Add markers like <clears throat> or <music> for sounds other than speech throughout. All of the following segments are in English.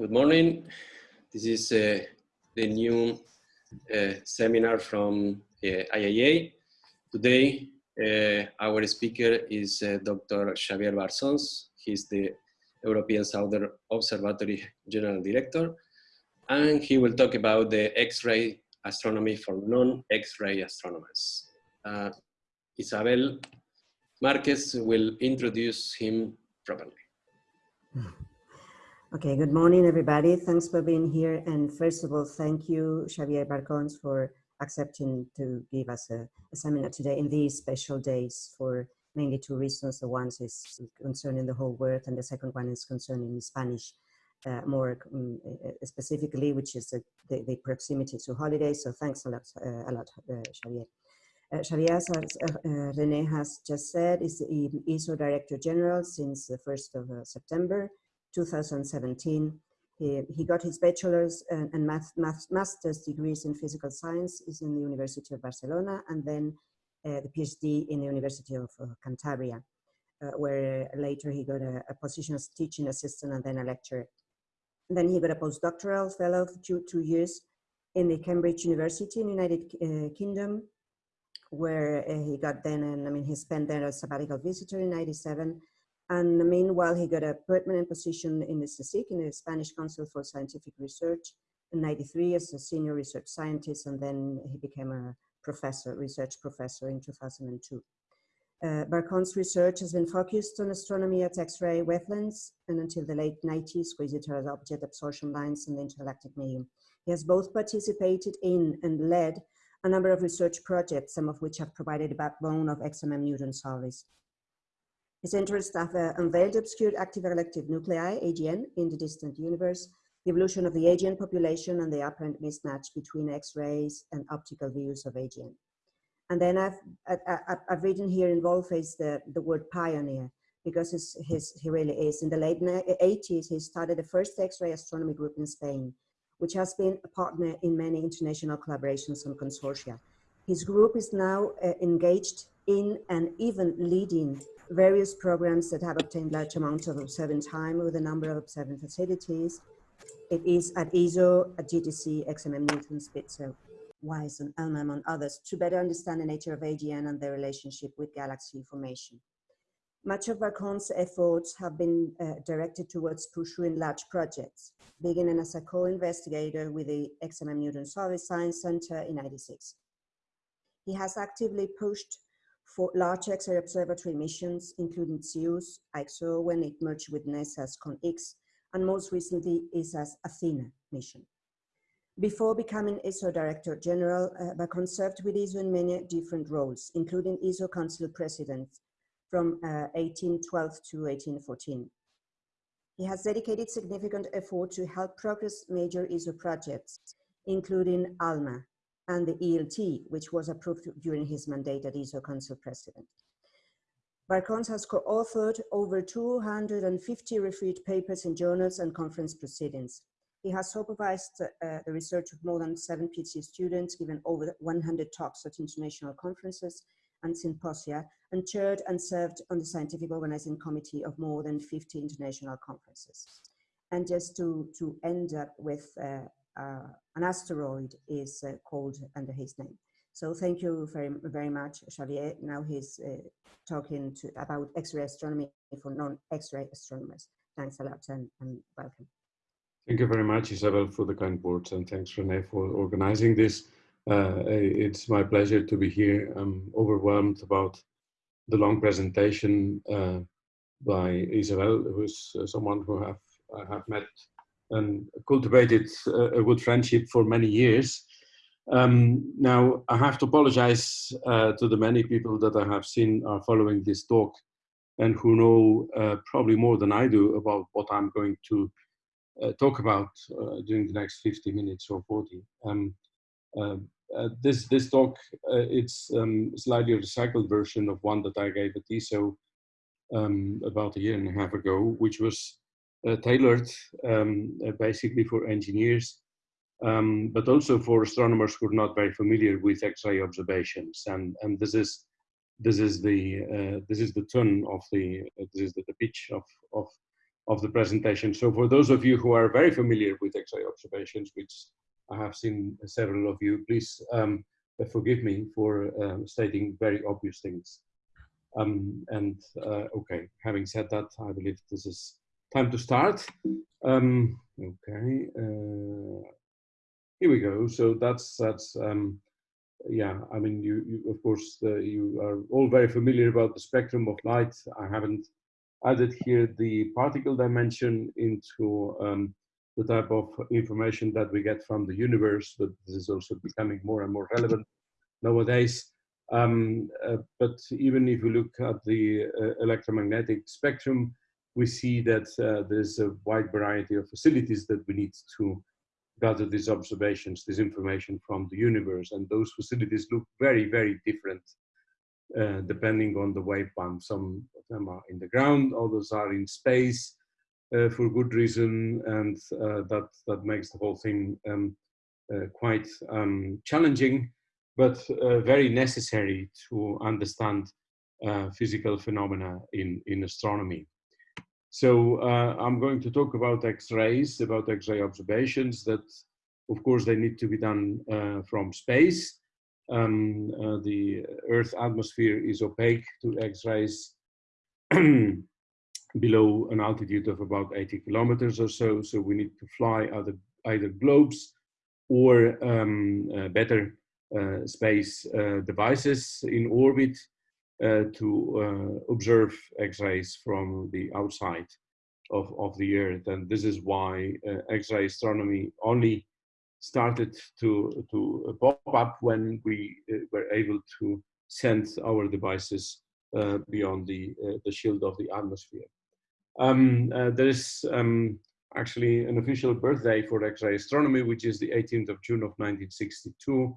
Good morning. This is uh, the new uh, seminar from uh, IIA. Today, uh, our speaker is uh, Dr. Xavier Barcons. He's the European Southern Observatory General Director, and he will talk about the X-ray astronomy for non-X-ray astronomers. Uh, Isabel Marquez will introduce him properly. Okay, good morning, everybody. Thanks for being here. And first of all, thank you, Xavier Barcons, for accepting to give us a, a, seminar today in these special days for mainly two reasons. The one is concerning the whole world, and the second one is concerning Spanish uh, more um, specifically, which is the, the, the, proximity to holidays. So thanks a lot, uh, a lot uh, Xavier. Uh, Xavier, as uh, Rene has just said, is the ESO Director General since the 1st of uh, September 2017. He, he got his bachelor's and, and math, math, master's degrees in physical science is in the University of Barcelona and then uh, the PhD in the University of uh, Cantabria, uh, where later he got a, a, position as teaching assistant and then a lecturer. And then he got a postdoctoral fellow for two, two years in the Cambridge University in the United uh, Kingdom, where uh, he got then, and I mean, he spent there as sabbatical visitor in 97 and meanwhile, he got a permanent position in the CSIC, in the Spanish Council for Scientific Research, in 93 as a senior research scientist, and then he became a professor, research professor in 2002. Uh, Barcons' research has been focused on astronomy at X-ray wavelengths and until the late 90s, quasi-stellar object absorption lines and the intergalactic medium. He has both participated in and led a number of research projects, some of which have provided a backbone of XMM Newton surveys. His interests have uh, unveiled obscured active galactic nuclei, AGN, in the distant universe, the evolution of the AGN population and the apparent mismatch between X-rays and optical views of AGN. And then I've, I, have written here in boldface the, the word pioneer because his, his, he really is. In the late 80s, he started the first X-ray astronomy group in Spain, which has been a partner in many international collaborations and consortia. His group is now uh, engaged in and even leading various programs that have obtained large amounts of observing time with a number of observing facilities. It is at ESO, at GTC, XMM Newton, Spitzer, WISE, and ALMA, among others, to better understand the nature of AGN and their relationship with galaxy formation. Much of Barcons' efforts have been uh, directed towards pursuing large projects, beginning as a co-investigator with the XMM Newton Survey Science Center in 96. He has actively pushed for large X-ray observatory missions, including XEUS, IXO, when it merged with NASA's Con-X, and most recently ESA's Athena mission. Before becoming ESO Director General, uh, Bacon served with ESO in many different roles, including ESO Council President from uh, 1812 to 1814. He has dedicated significant effort to help progress major ESO projects, including ALMA, and the ELT, which was approved during his mandate as ESO Council President. Barcons has co-authored over 250 reviewed papers in journals and conference proceedings. He has supervised uh, the research of more than seven PhD students, given over 100 talks at international conferences and symposia, and chaired and served on the scientific organizing committee of more than 50 international conferences. And just to, to end up with uh, an asteroid is uh, called under his name. So thank you very, very much, Xavier. Now he's uh, talking to, about X-ray astronomy for non-X-ray astronomers. Thanks a lot and, and, welcome. Thank you very much, Isabel, for the kind words, and thanks, Renee, for organizing this. Uh, it's my pleasure to be here. I'm overwhelmed about the long presentation uh, by Isabel, who's uh, someone who have, I have met and cultivated a good friendship for many years. Um, now, I have to apologize uh, to the many people that I have seen are following this talk and who know uh, probably more than I do about what I'm going to uh, talk about uh, during the next 50 minutes or 40. Um, uh, uh, this, this talk, it's um, slightly a recycled version of one that I gave at ESO um, about a year and a half ago, which was tailored um, uh, basically for engineers, um, but also for astronomers who are not very familiar with X-ray observations. And, and this is this is the uh, this is the tone of the this is the, the pitch of of of the presentation. So for those of you who are very familiar with X-ray observations, which I have seen several of you, please um, forgive me for um, stating very obvious things. Um, and uh, okay, having said that, I believe this is time to start. Um, okay, uh, here we go. So that's that's um, yeah. I mean, you, you of course uh, you are all very familiar about the spectrum of light. I haven't added here the particle dimension into um, the type of information that we get from the universe, but this is also becoming more and more relevant nowadays. Um, uh, but even if we look at the uh, electromagnetic spectrum, we see that uh, there's a wide variety of facilities that we need to gather these observations, this information from the universe. And those facilities look very, very different uh, depending on the waveband. Some of them are in the ground, others are in space uh, for good reason. And uh, that, that makes the whole thing um, quite um, challenging but uh, very necessary to understand uh, physical phenomena in, in astronomy. So uh, I'm going to talk about X-rays, about X-ray observations that, of course, they need to be done uh, from space. Um, uh, the Earth atmosphere is opaque to X-rays <clears throat> below an altitude of about 80 kilometers or so. So we need to fly either, either globes or um, uh, better uh, space uh, devices in orbit to observe X-rays from the outside of, of the Earth. And this is why X-ray astronomy only started to, to pop up when we were able to send our devices uh, beyond the, uh, the shield of the atmosphere. Um, uh, there is um, actually an official birthday for X-ray astronomy, which is the 18th of June of 1962,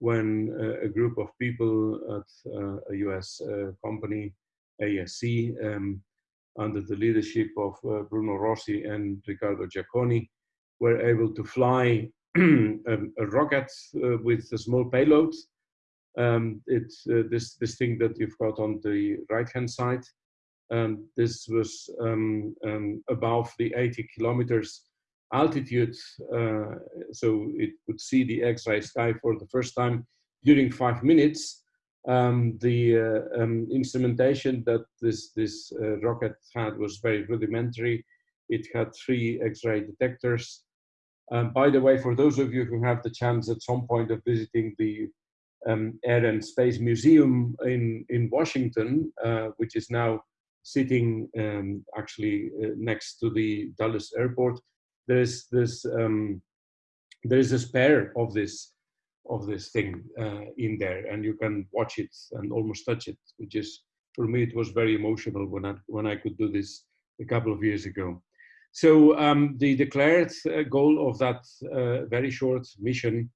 when uh, a group of people at uh, a US uh, company, ASC, um, under the leadership of Bruno Rossi and Riccardo Giacconi, were able to fly a, <clears throat> a, rocket with a small payload um, this this thing that you've got on the right hand side. Um, this was um, um above the 80 kilometers altitude, uh, so it could see the X-ray sky for the first time during five minutes. Um, the uh, um, instrumentation that this, this uh, rocket had was very rudimentary. It had three X-ray detectors. Um, by the way, for those of you who have the chance at some point of visiting the um, Air and Space Museum in, in Washington, uh, which is now sitting um, actually uh, next to the Dulles Airport, there's this um, there is a spare of this of this thing uh, in there, and you can watch it and almost touch it, which is for me it was very emotional when I when I could do this a couple of years ago. So um, the declared uh, goal of that uh, very short mission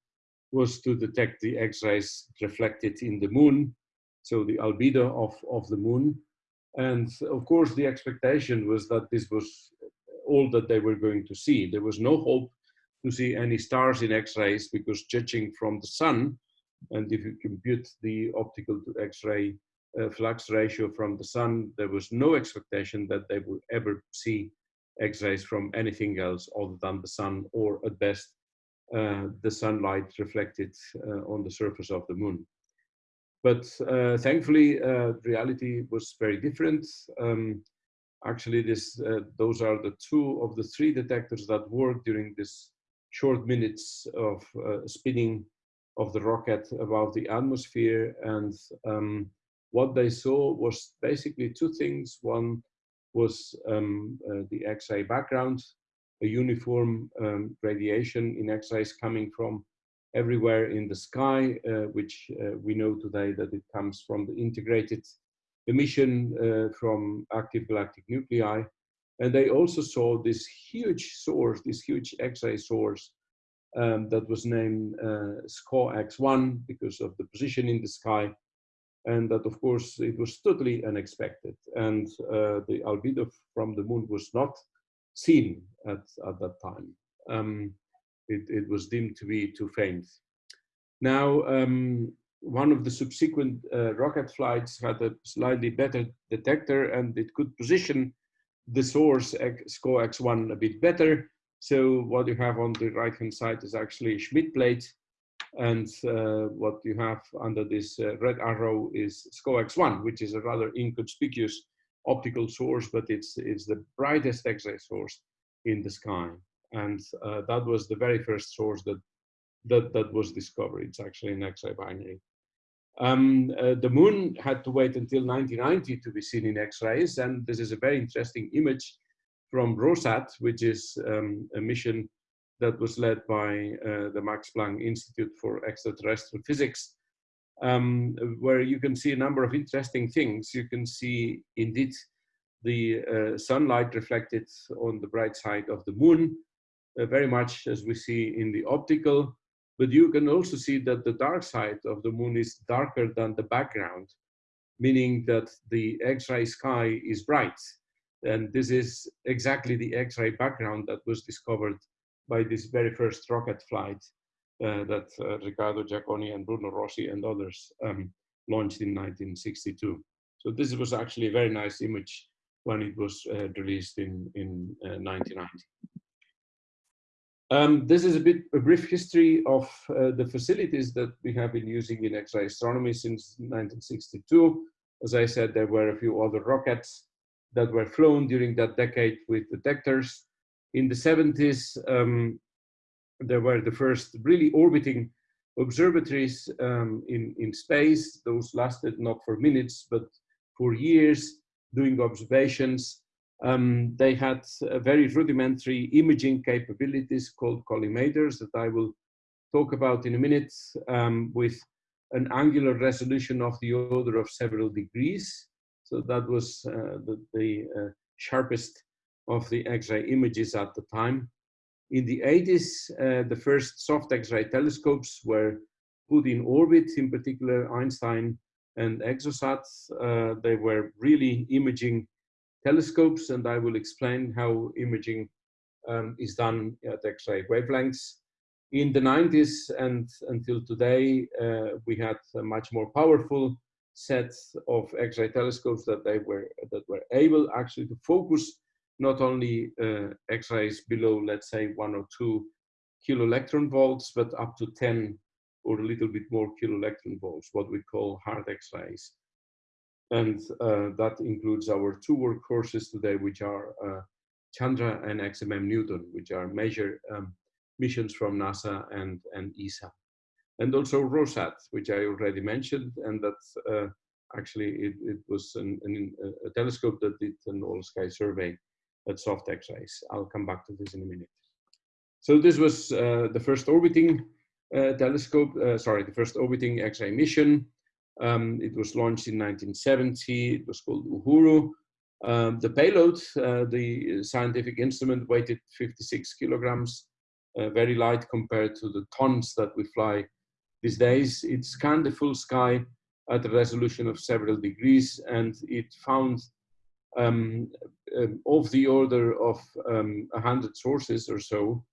was to detect the X-rays reflected in the moon, so the albedo of, of the moon. And of course, the expectation was that this was all that they were going to see. There was no hope to see any stars in X-rays because judging from the sun, and if you compute the optical to X-ray uh, flux ratio from the sun, there was no expectation that they would ever see X-rays from anything else other than the sun, or at best, uh, the sunlight reflected uh, on the surface of the moon. But uh, thankfully, uh, reality was very different. Um, actually this uh, those are the two of the three detectors that work during this short minutes of uh, spinning of the rocket above the atmosphere. And um, what they saw was basically two things. One was um, uh, the x-ray background a uniform um, radiation in x-rays coming from everywhere in the sky uh, which uh, we know today that it comes from the integrated emission uh, from active galactic nuclei. And they also saw this huge source, this huge X-ray source um, that was named uh, SCO X1 because of the position in the sky. And that, of course, it was totally unexpected. And uh, the albedo from the moon was not seen at, at that time. Um, it, it was deemed to be too faint. Now, um, one of the subsequent uh, rocket flights had a slightly better detector and it could position the source SCO X1 a bit better. So what you have on the right hand side is actually Schmidt plate and uh, what you have under this uh, red arrow is SCO X1, which is a rather inconspicuous optical source, but it's, it's the brightest X-ray source in the sky. And uh, that was the very first source that, that, that was discovered. It's actually an X-ray binary. Um, uh, the moon had to wait until 1990 to be seen in X-rays, and this is a very interesting image from ROSAT, which is um, a mission that was led by uh, the Max Planck Institute for Extraterrestrial Physics, um, where you can see a number of interesting things. You can see indeed the uh, sunlight reflected on the bright side of the moon, uh, very much as we see in the optical, but you can also see that the dark side of the moon is darker than the background, meaning that the X-ray sky is bright. And this is exactly the X-ray background that was discovered by this very first rocket flight uh, that uh, Riccardo Giacconi and Bruno Rossi and others um, launched in 1962. So this was actually a very nice image when it was uh, released in, in 1990. Um, this is a bit a brief history of uh, the facilities that we have been using in X-ray astronomy since 1962. As I said, there were a few other rockets that were flown during that decade with detectors. In the 70s, um, there were the first really orbiting observatories um, in, in space. Those lasted not for minutes, but for years, doing observations. Um, they had very rudimentary imaging capabilities called collimators that I will talk about in a minute um, with an angular resolution of the order of several degrees. So that was uh, the, the uh, sharpest of the X-ray images at the time. In the 80s, uh, the first soft X-ray telescopes were put in orbit, in particular Einstein and Exosat. Uh, they were really imaging telescopes, and I will explain how imaging um, is done at X-ray wavelengths. In the 90s and until today, uh, we had a much more powerful set of X-ray telescopes that they were that were able actually to focus not only uh, X-rays below, let's say, one or two kilo electron volts, but up to 10 or a little bit more kilo electron volts, what we call hard X-rays. And uh, that includes our two workhorses today, which are uh, Chandra and XMM Newton, which are major um, missions from NASA and, and ESA. And also ROSAT, which I already mentioned, and that uh, actually it, it was an, an, a telescope that did an all-sky survey at soft X-rays. I'll come back to this in a minute. So this was uh, the first orbiting uh, telescope, uh, sorry, the first orbiting X-ray mission. Um, it was launched in 1970. It was called Uhuru. Um, the payload, uh, the scientific instrument, weighted 56 kilograms, uh, very light compared to the tons that we fly these days. It scanned the full sky at a resolution of several degrees, and it found um, um, of the order of um, 100 sources or so,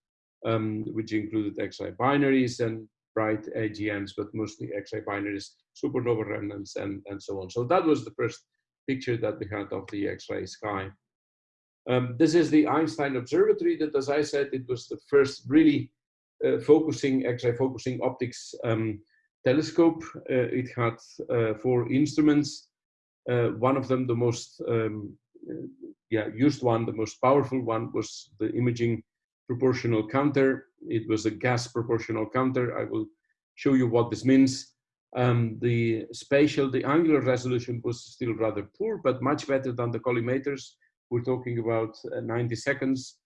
um, which included X-ray binaries and bright AGNs, but mostly X-ray binaries, supernova remnants, and, and so on. So that was the first picture that we had of the X-ray sky. Um, this is the Einstein Observatory that, as I said, it was the first really uh, focusing, X-ray focusing optics um, telescope. Uh, it had uh, four instruments, uh, one of them, the most um, uh, yeah, used one, the most powerful one was the imaging proportional counter. It was a gas proportional counter. I will show you what this means. Um, the spatial, the angular resolution was still rather poor, but much better than the collimators. We're talking about uh, 90 seconds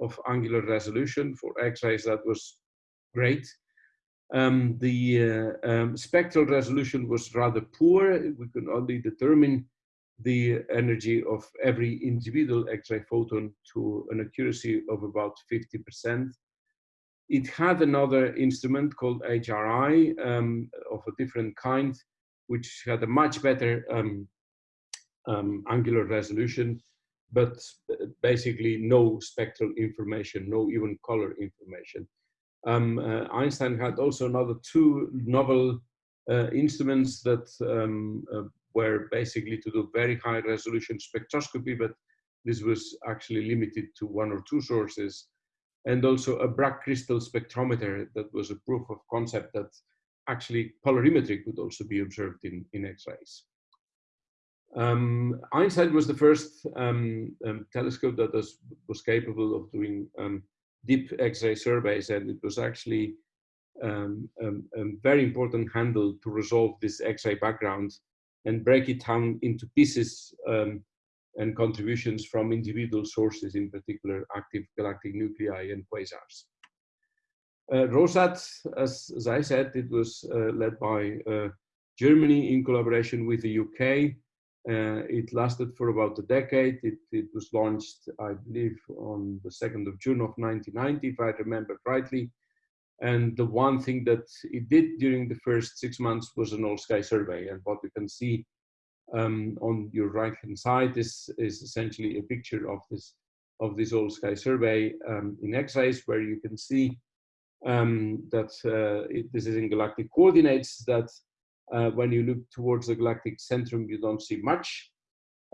of angular resolution. For X-rays, that was great. Um, the uh, um, spectral resolution was rather poor. We could only determine the energy of every individual X-ray photon to an accuracy of about 50%. It had another instrument called HRI um, of a different kind, which had a much better um, um, angular resolution, but basically no spectral information, no even color information. Um, uh, Einstein had also another two novel uh, instruments that um, uh, were basically to do very high resolution spectroscopy, but this was actually limited to one or two sources, and also a Bragg crystal spectrometer that was a proof of concept that actually polarimetry could also be observed in, in X-rays. Um, Einstein was the first um, um, telescope that was, was capable of doing um, deep X-ray surveys, and it was actually um, um, a very important handle to resolve this X-ray background and break it down into pieces and contributions from individual sources, in particular active galactic nuclei and quasars. Uh, ROSAT, as, as, I said, it was uh, led by uh, Germany in collaboration with the UK. Uh, it lasted for about a decade. It, it, was launched, I believe, on the 2nd of June of 1990, if I remember rightly. And the one thing that it did during the first six months was an all-sky survey. And what you can see um, on your right-hand side is, is essentially a picture of this of this all-sky survey um, in X-rays, where you can see um, that uh, it, this is in galactic coordinates that uh, when you look towards the galactic centrum, you don't see much.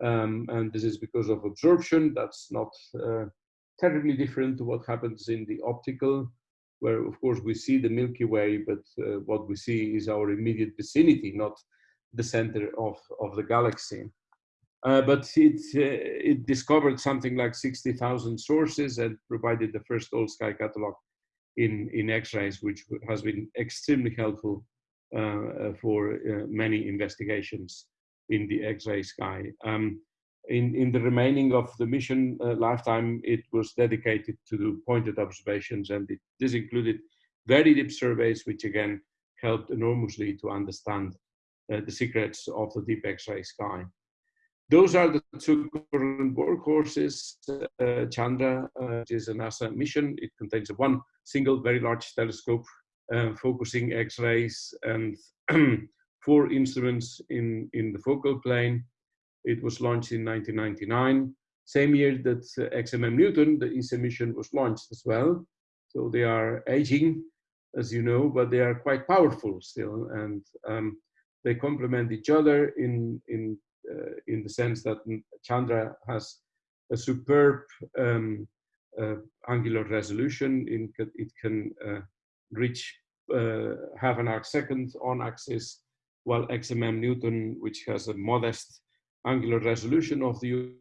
Um, and this is because of absorption. That's not uh, terribly different to what happens in the optical, where of course we see the Milky Way, but uh, what we see is our immediate vicinity, not the center of, of the galaxy. Uh, but it, uh, it discovered something like 60,000 sources and provided the first all-sky catalog in, in X-rays, which has been extremely helpful uh, for uh, many investigations in the X-ray sky. Um, in, in the remaining of the mission lifetime, it was dedicated to pointed observations, and it, this included very deep surveys, which again helped enormously to understand uh, the secrets of the deep X-ray sky. Those are the two current workhorses. Uh, Chandra uh, is a NASA mission. It contains one single very large telescope uh, focusing X-rays and <clears throat> four instruments in, in the focal plane. It was launched in 1999, same year that uh, XMM Newton, the ESA mission, was launched as well. So they are aging, as you know, but they are quite powerful still, and um, they complement each other in in uh, in the sense that Chandra has a superb um, uh, angular resolution. In, it can uh, reach uh, half an arc second on axis, while XMM Newton, which has a modest angular resolution of the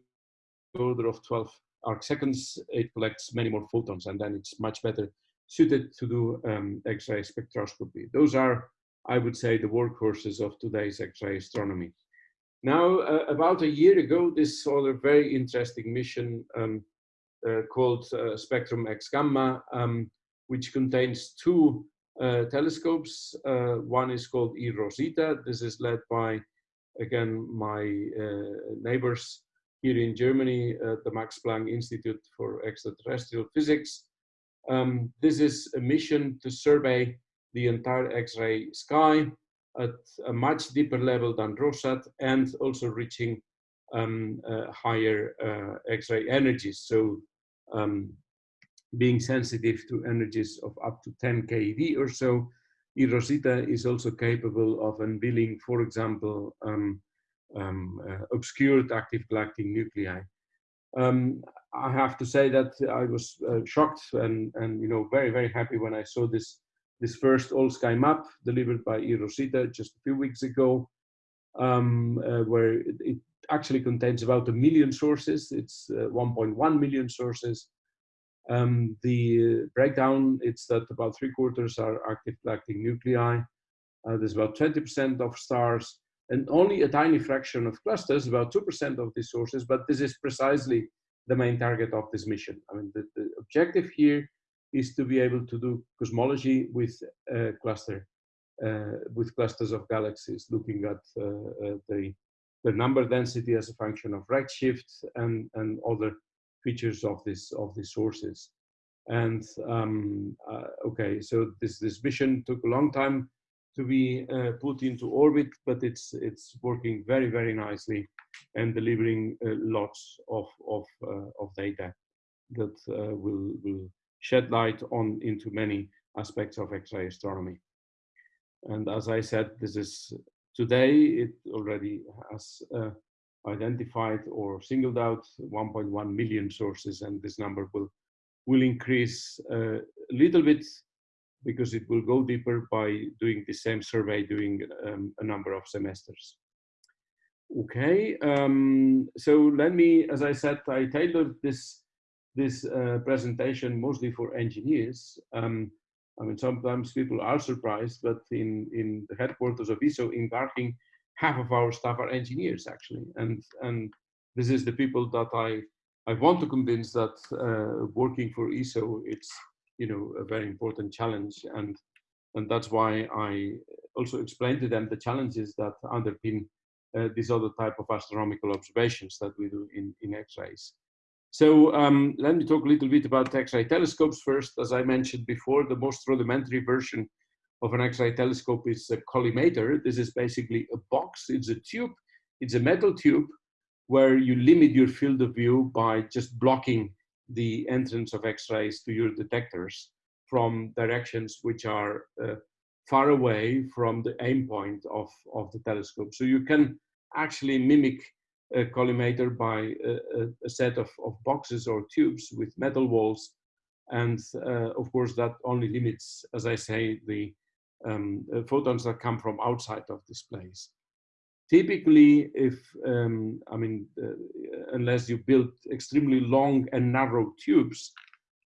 order of 12 arc seconds, it collects many more photons, and then it's much better suited to do um, X-ray spectroscopy. Those are, I would say, the workhorses of today's X-ray astronomy. Now, uh, about a year ago, this other very interesting mission um, uh, called uh, Spectrum X Gamma, um, which contains two uh, telescopes. Uh, one is called eROSITA. This is led by, again, my uh, neighbors here in Germany at the Max Planck Institute for Extraterrestrial Physics. Um, this is a mission to survey the entire X-ray sky at a much deeper level than ROSAT and also reaching um, uh, higher uh, X-ray energies. So um, being sensitive to energies of up to 10 keV or so, eROSITA is also capable of unveiling, for example, um, um, uh, obscured active galactic nuclei. Um, I have to say that I was uh, shocked and, and you know very very happy when I saw this this first all sky map delivered by eROSITA just a few weeks ago, um, uh, where it, it, actually contains about a million sources. It's uh, 1.1 million sources um, the breakdown, it's that about three quarters are active galactic nuclei. Uh, there's about 20% of stars and only a tiny fraction of clusters, about 2% of these sources, but this is precisely the main target of this mission. I mean, the, the objective here is to be able to do cosmology with a cluster, uh, with clusters of galaxies, looking at uh, uh the, the number density as a function of redshift and, and other features of this of these sources. And um, uh, okay, so this this mission took a long time to be uh, put into orbit, but it's it's working very very nicely and delivering uh, lots of of uh, of data that uh, will will shed light on into many aspects of X-ray astronomy. And as I said, this is today it already has uh, identified or singled out 1.1 million sources, and this number will will increase uh, a little bit because it will go deeper by doing the same survey during um, a number of semesters. Okay, um, so let me, as I said, I tailored this this uh, presentation mostly for engineers. Um, I mean, sometimes people are surprised, but in, in the headquarters of ESO in Garching, half of our staff are engineers actually. And, and this is the people that I, I want to convince that uh, working for ESO, it's, you know, a very important challenge. And, and that's why I also explain to them the challenges that underpin uh, this other type of astronomical observations that we do in, in X-rays. So um, let me talk a little bit about X-ray telescopes first. As I mentioned before, the most rudimentary version of an X-ray telescope is a collimator. This is basically a box. It's a tube. It's a metal tube where you limit your field of view by just blocking the entrance of X-rays to your detectors from directions which are uh, far away from the aim point of, of the telescope. So you can actually mimic a collimator by a, a set of, of, boxes or tubes with metal walls. And uh, of course, that only limits, as I say, the um, uh, photons that come from outside of this place. Typically, if, um, I mean, uh, unless you build extremely long and narrow tubes,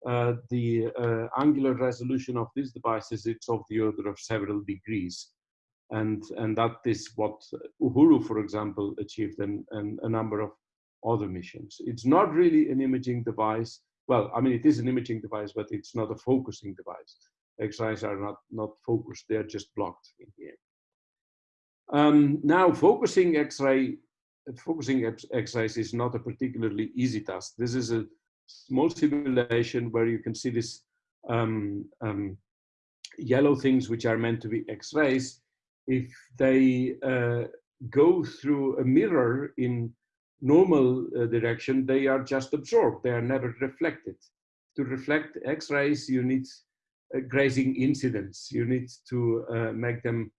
uh, the uh, angular resolution of these devices is of the order of several degrees. And, and that is what Uhuru, for example, achieved and, and a number of other missions. It's not really an imaging device. Well, I mean, it is an imaging device, but it's not a focusing device. X-rays are not, not focused, they're just blocked in here. Um, now, focusing X-ray, focusing X-rays is not a particularly easy task. This is a small simulation where you can see this um, um, yellow things which are meant to be X-rays if they uh, go through a mirror in normal uh, direction, they are just absorbed. They are never reflected. To reflect X-rays, you need grazing incidence. You need to uh, make them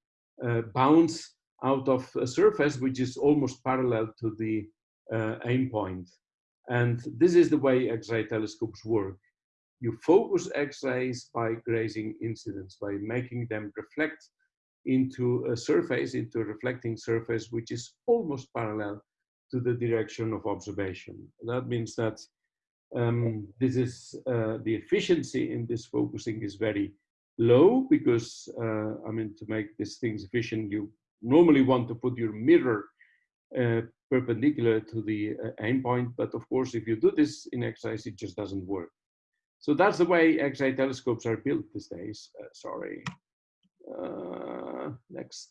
uh, bounce out of a surface which is almost parallel to the uh, aim point. And this is the way X-ray telescopes work. You focus X-rays by grazing incidence, by making them reflect into a surface, into a reflecting surface, which is almost parallel to the direction of observation. That means that um, this is uh, the efficiency in this focusing is very low because uh, I mean to make these things efficient you normally want to put your mirror uh, perpendicular to the uh, aim point but of course if you do this in X-rays it just doesn't work. So that's the way X-ray telescopes are built these days. Uh, sorry. Uh, next.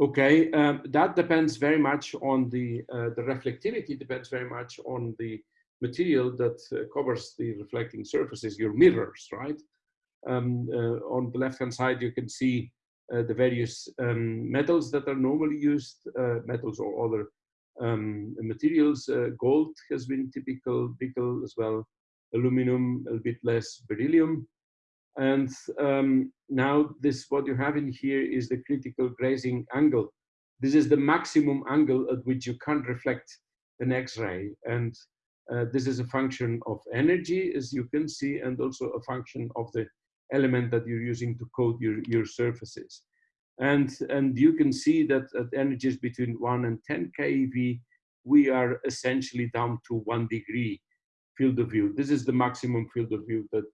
Okay, um, that depends very much on the, uh, the reflectivity depends very much on the material that uh, covers the reflecting surfaces, your mirrors, right? Um, uh, on the left-hand side, you can see uh, the various um, metals that are normally used, uh, metals or other um, materials. gold has been typical, nickel as well, aluminum, a bit less beryllium. And um, now this, what you have in here is the critical grazing angle. This is the maximum angle at which you can't reflect an X-ray. And uh, this is a function of energy, as you can see, and also a function of the element that you're using to coat your, your surfaces. And, and you can see that at energies between 1 and 10 keV, we are essentially down to one degree field of view. This is the maximum field of view that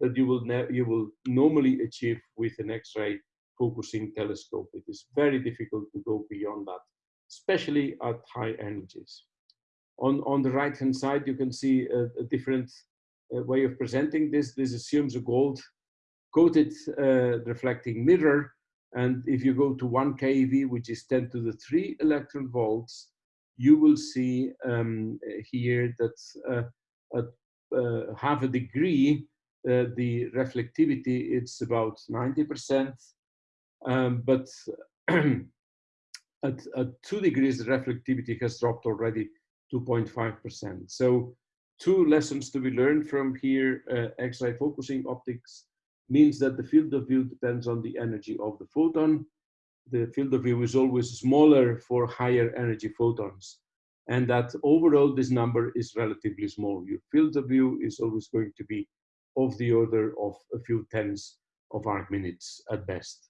that you will, you will normally achieve with an X-ray focusing telescope. It is very difficult to go beyond that, especially at high energies. On, on the right-hand side, you can see a, a different uh, way of presenting this. This assumes a gold coated uh, reflecting mirror. And if you go to 1 keV, which is 10 to the 3 electron volts, you will see um, here that uh, at uh, half a degree, uh, the reflectivity it's about 90%, um, but <clears throat> at, at two degrees, the reflectivity has dropped already 2.5%. So two lessons to be learned from here, uh, X-ray focusing optics means that the field of view depends on the energy of the photon. the field of view is always smaller for higher energy photons. And that overall, this number is relatively small. Your field of view is always going to be of the order of a few tens of arc minutes at best.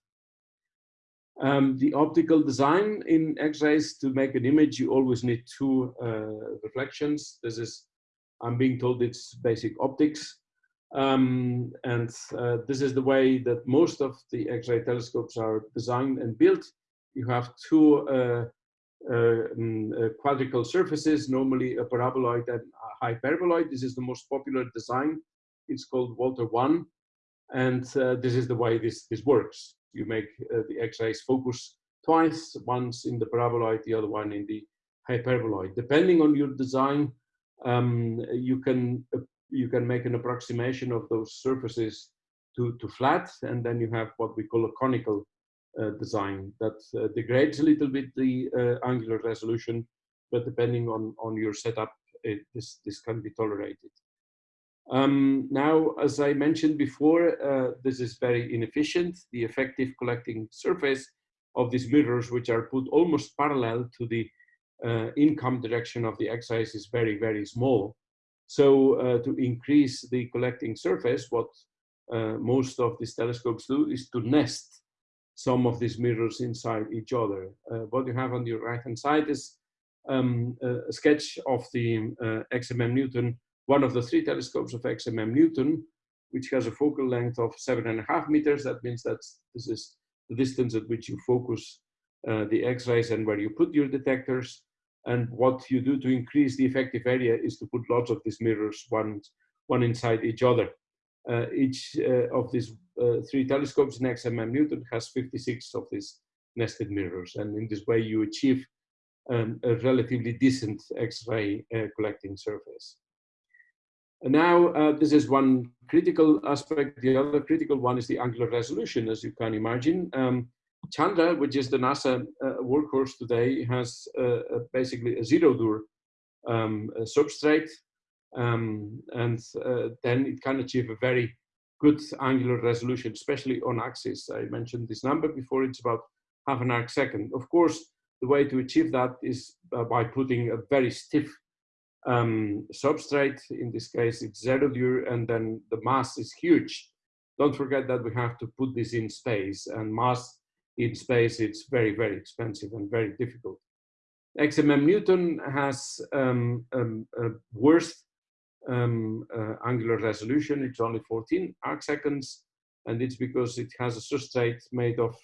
Um, the optical design in X-rays, to make an image, you always need two uh, reflections. This is, I'm being told it's basic optics. Um, and uh, this is the way that most of the X-ray telescopes are designed and built. You have two uh, uh, um, uh quadrical surfaces, normally a paraboloid and a hyperboloid. This is the most popular design. It's called Wolter 1. And uh, this is the way this, this works. You make uh, the X-rays focus twice, once in the paraboloid, the other one in the hyperboloid. Depending on your design, um, you can you can make an approximation of those surfaces to, to flat, and then you have what we call a conical uh, design that uh, degrades a little bit the uh, angular resolution, but depending on, on your setup, it, this, this can be tolerated. Um, now, as I mentioned before, uh, this is very inefficient. The effective collecting surface of these mirrors, which are put almost parallel to the uh, income direction of the X-rays is very, very small. So uh, to increase the collecting surface, what uh, most of these telescopes do is to nest some of these mirrors inside each other. Uh, what you have on your right hand side is um, a sketch of the uh, XMM Newton, one of the three telescopes of XMM Newton, which has a focal length of seven and a half meters. That means that this is the distance at which you focus uh, the X-rays and where you put your detectors. And what you do to increase the effective area is to put lots of these mirrors, one, one inside each other. Uh, each uh, of these uh, three telescopes in XMM Newton has 56 of these nested mirrors. And in this way, you achieve um, a relatively decent X-ray uh, collecting surface. And now, uh, this is one critical aspect. The other critical one is the angular resolution, as you can imagine. Um, Chandra, which is the NASA uh, workhorse today, has uh, basically a Zerodur um, substrate, um, and uh, then it can achieve a very good angular resolution, especially on axis. I mentioned this number before, it's about half an arc second. Of course, the way to achieve that is uh, by putting a very stiff um, substrate. In this case, it's Zerodur, and then the mass is huge. Don't forget that we have to put this in space, and mass in space, it's very, very expensive and very difficult. XMM Newton has um, um, um, uh, angular resolution. It's only 14 arc seconds, and it's because it has a substrate made of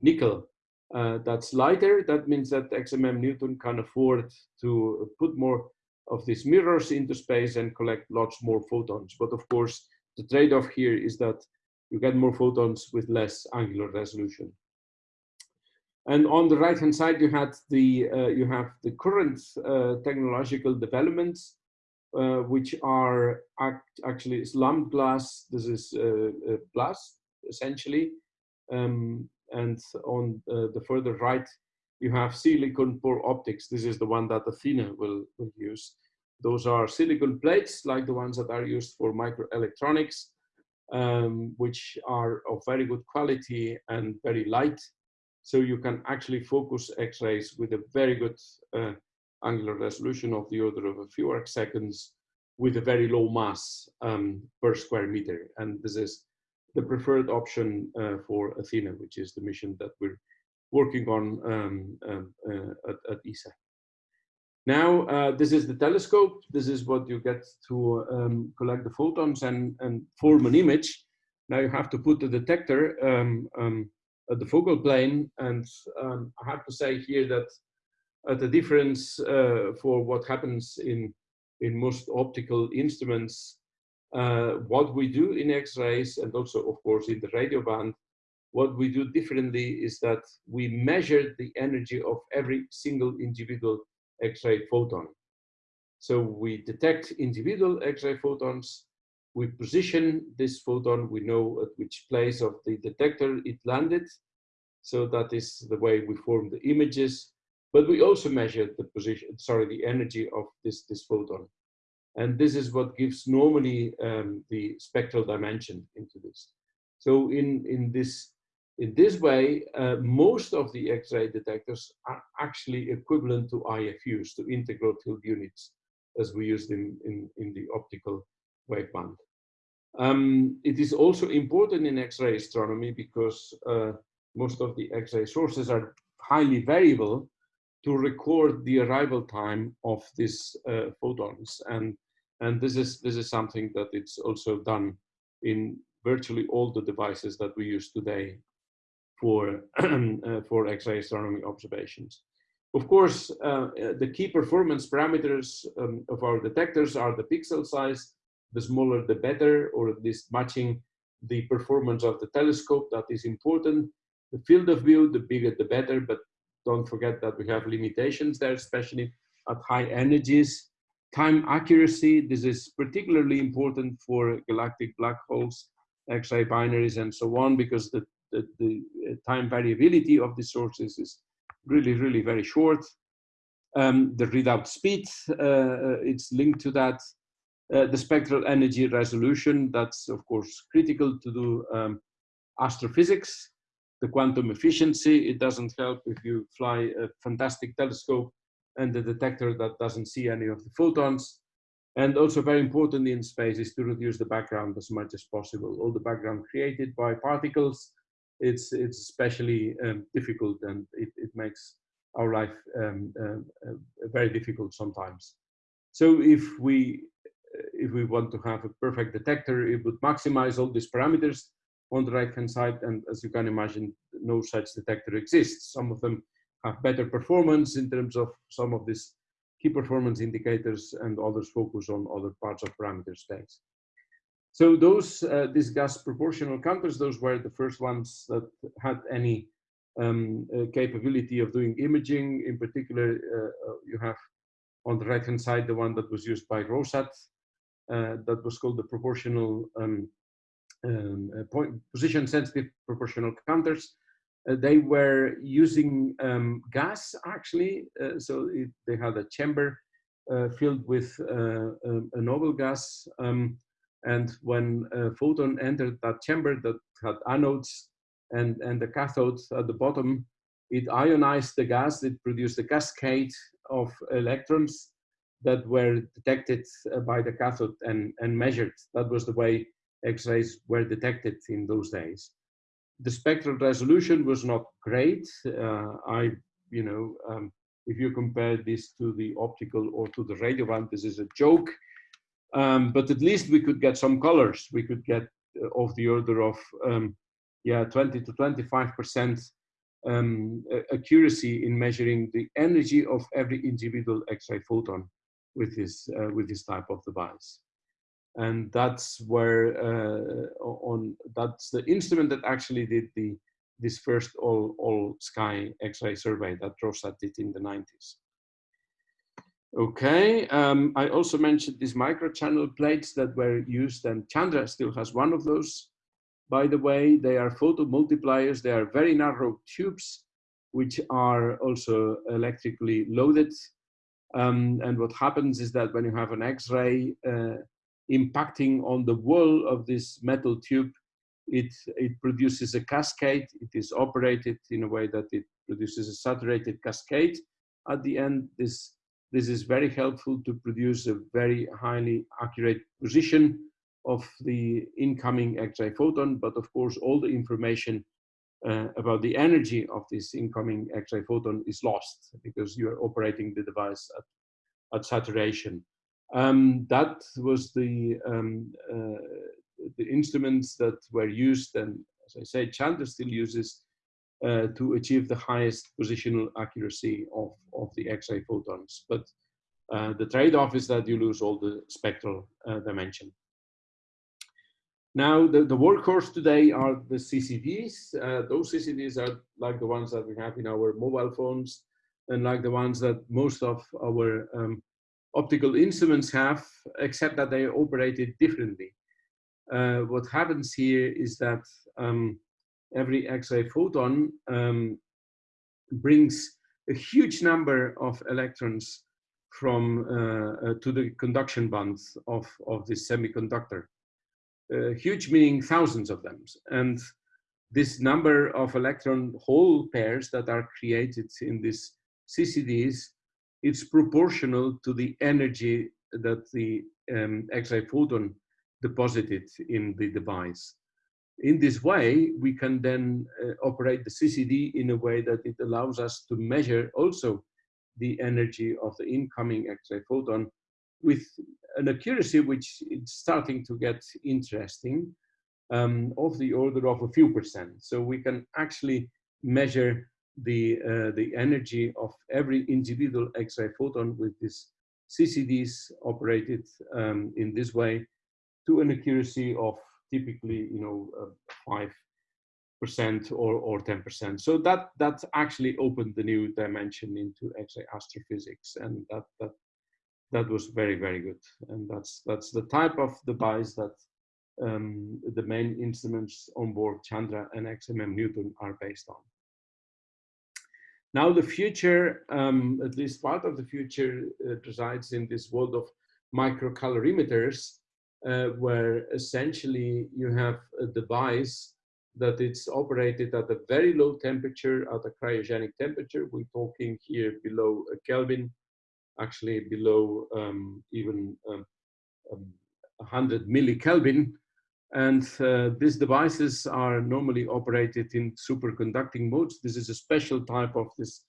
nickel uh, that's lighter. That means that XMM Newton can afford to put more of these mirrors into space and collect lots more photons. But of course, the trade-off here is that you get more photons with less angular resolution. And on the right hand side, you had the uh, you have the current uh, technological developments, uh, which are act actually lumped glass. This is uh, glass essentially, um, and on uh, the further right, you have silicon pore optics. This is the one that Athena will will use. Those are silicon plates like the ones that are used for microelectronics, um, which are of very good quality and very light so you can actually focus X-rays with a very good uh, angular resolution of the order of a few arc seconds with a very low mass um, per square meter. And this is the preferred option uh, for Athena, which is the mission that we're working on um, um, uh, at, at, ESA. Now, uh, this is the telescope. This is what you get to um, collect the photons and, and form an image. Now you have to put the detector um, um, at the focal plane. And um, I have to say here that uh, the difference uh, for what happens in, in most optical instruments, uh, what we do in X-rays and also of course in the radio band, what we do differently is that we measure the energy of every single individual X-ray photon. So we detect individual X-ray photons, we position this photon, we know at which place of the detector it landed. So that is the way we form the images, but we also measure the position, sorry, the energy of this, this photon. And this is what gives normally um, the spectral dimension into this. So in, in this In this way, uh, most of the X-ray detectors are actually equivalent to IFUs, to integral field units, as we use them in, in the optical waveband. Um, it is also important in X-ray astronomy because uh, most of the X-ray sources are highly variable to record the arrival time of these uh, photons. And, and this, is, this is something that it's also done in virtually all the devices that we use today for, <clears throat> uh, for X-ray astronomy observations. Of course, uh, the key performance parameters um, of our detectors are the pixel size, the smaller the better, or at least matching the performance of the telescope, that is important. The field of view, the bigger the better, but don't forget that we have limitations there, especially at high energies. Time accuracy, this is particularly important for galactic black holes, X-ray binaries and so on, because the, the, the, uh, time variability of the sources is really, really very short. Um, the readout speed, uh, uh, it's linked to that. Uh, the spectral energy resolution, that's of course critical to do um, astrophysics the quantum efficiency. It doesn't help if you fly a fantastic telescope and the detector that doesn't see any of the photons. And also very important in space is to reduce the background as much as possible. All the background created by particles, it's, it's especially um, difficult and it, it makes our life um, uh, uh, very difficult sometimes. So if we, if we want to have a perfect detector, it would maximize all these parameters on the right hand side. And as you can imagine, no such detector exists. Some of them have better performance in terms of some of these key performance indicators and others focus on other parts of parameter space. So those, uh, these gas proportional counters, those were the first ones that had any um, uh, capability of doing imaging. In particular, uh, uh you have on the right hand side the one that was used by ROSAT, uh, that was called the proportional um, um, uh, point, position sensitive proportional counters. They were using um, gas actually, so it, they had a chamber filled with um, a noble gas. Um, and when a photon entered that chamber that had anodes and, and the cathode at the bottom, it ionized the gas, it produced a cascade of electrons that were detected uh, by the cathode and, and measured. That was the way X-rays were detected in those days. The spectral resolution was not great. Uh, I, you know, um, if you compare this to the optical or to the radio one, this is a joke. Um, but at least we could get some colors. We could get uh, of the order of, um, yeah, 20 to 25% um, accuracy in measuring the energy of every individual X-ray photon with this, uh, with this type of device and that's where uh, on that's the instrument that actually did the this first all all sky X-ray survey that Rosat did in the 90s. Okay, um, I also mentioned these microchannel plates that were used, and Chandra still has one of those. By the way, they are photo multipliers. They are very narrow tubes, which are also electrically loaded. Um, and what happens is that when you have an X-ray, uh, impacting on the wall of this metal tube, it, it produces a cascade. It is operated in a way that it produces a saturated cascade. At the end, this, this is very helpful to produce a very highly accurate position of the incoming X-ray photon, but of course all the information uh, about the energy of this incoming X-ray photon is lost because you are operating the device at, at saturation. Um, that was the um, uh, the instruments that were used, and as I say, Chandra still uses uh, to achieve the highest positional accuracy of of the X-ray photons. But uh, the trade-off is that you lose all the spectral uh, dimension. Now, the, the workhorse today are the CCDs. Uh, those CCDs are like the ones that we have in our mobile phones and like the ones that most of our um, optical instruments have, except that they operated differently. Uh, what happens here is that um, every X-ray photon um, brings a huge number of electrons from uh, uh, to the conduction bands of, of this semiconductor. Uh, huge meaning thousands of them. And this number of electron hole pairs that are created in these CCDs, it's proportional to the energy that the um, X-ray photon deposited in the device. In this way, we can then uh, operate the CCD in a way that it allows us to measure also the energy of the incoming X-ray photon with an accuracy which is starting to get interesting um, of the order of a few percent. So we can actually measure the, uh, the energy of every individual X-ray photon with these CCDs operated um, in this way to an accuracy of typically, you know, uh, 5% or, or 10%. So that, that actually opened the new dimension into X-ray astrophysics. And that, that, that was very, very good. And that's, that's the type of device that um, the main instruments on board Chandra and XMM Newton are based on. Now the future, um, at least part of the future, uh, resides in this world of microcalorimeters, where essentially you have a device that it's operated at a very low temperature, at a cryogenic temperature. We're talking here below a Kelvin, actually below um, even um, um, 100 millikelvin. And uh, these devices are normally operated in superconducting modes. This is a special type of this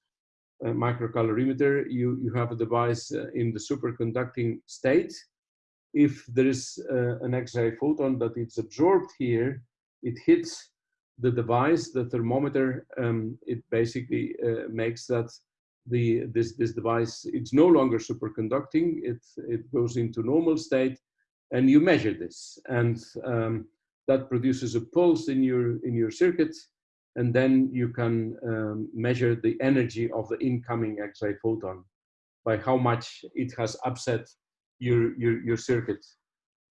uh, microcalorimeter. You, you have a device uh, in the superconducting state. If there is uh, an X-ray photon that it's absorbed here, it hits the device, the thermometer, um, it basically uh, makes that the this this device it's no longer superconducting. It it goes into normal state, and you measure this and um, that produces a pulse in your in your circuit and then you can um, measure the energy of the incoming X-ray photon by how much it has upset your your, your circuit.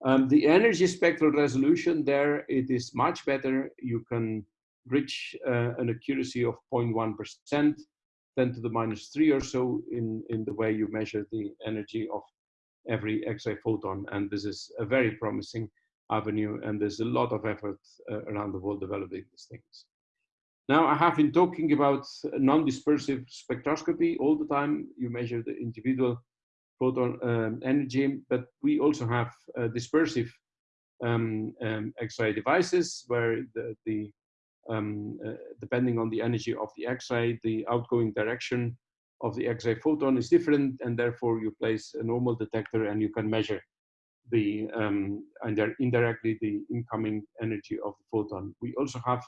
Um, the energy spectral resolution there it is much better. You can reach uh, an accuracy of 0.1 percent, 10 to the minus three or so in in the way you measure the energy of every X-ray photon. And this is a very promising avenue and there's a lot of effort uh, around the world developing these things. Now I have been talking about non-dispersive spectroscopy all the time. You measure the individual photon um, energy, but we also have uh, dispersive um, um, X-ray devices where the, the um, uh, depending on the energy of the X-ray, the outgoing direction of the X-ray photon is different, and therefore you place a normal detector and you can measure the um, and indirectly the incoming energy of the photon. We also have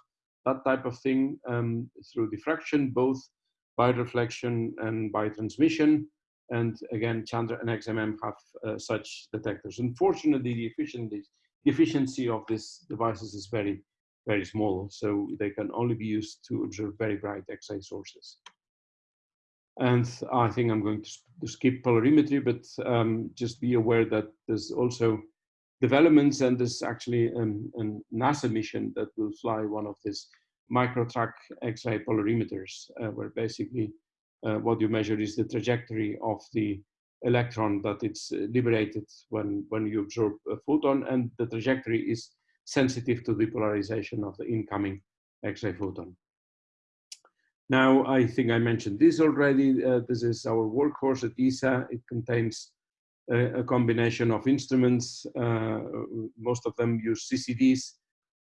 that type of thing um, through diffraction, both by reflection and by transmission. And again, Chandra and XMM have uh, such detectors. Unfortunately, the efficiency, the efficiency of these devices is very, very small. So they can only be used to observe very bright X-ray sources. And I think I'm going to, skip polarimetry, but um, just be aware that there's also developments and there's actually um, a NASA mission that will fly one of these micro-track X-ray polarimeters, uh, where basically uh, what you measure is the trajectory of the electron that it's liberated when, when you absorb a photon, and the trajectory is sensitive to the polarization of the incoming X-ray photon. Now, I think I mentioned this already. Uh, this is our workhorse at ESA. It contains a, a combination of instruments. Uh, most of them use CCDs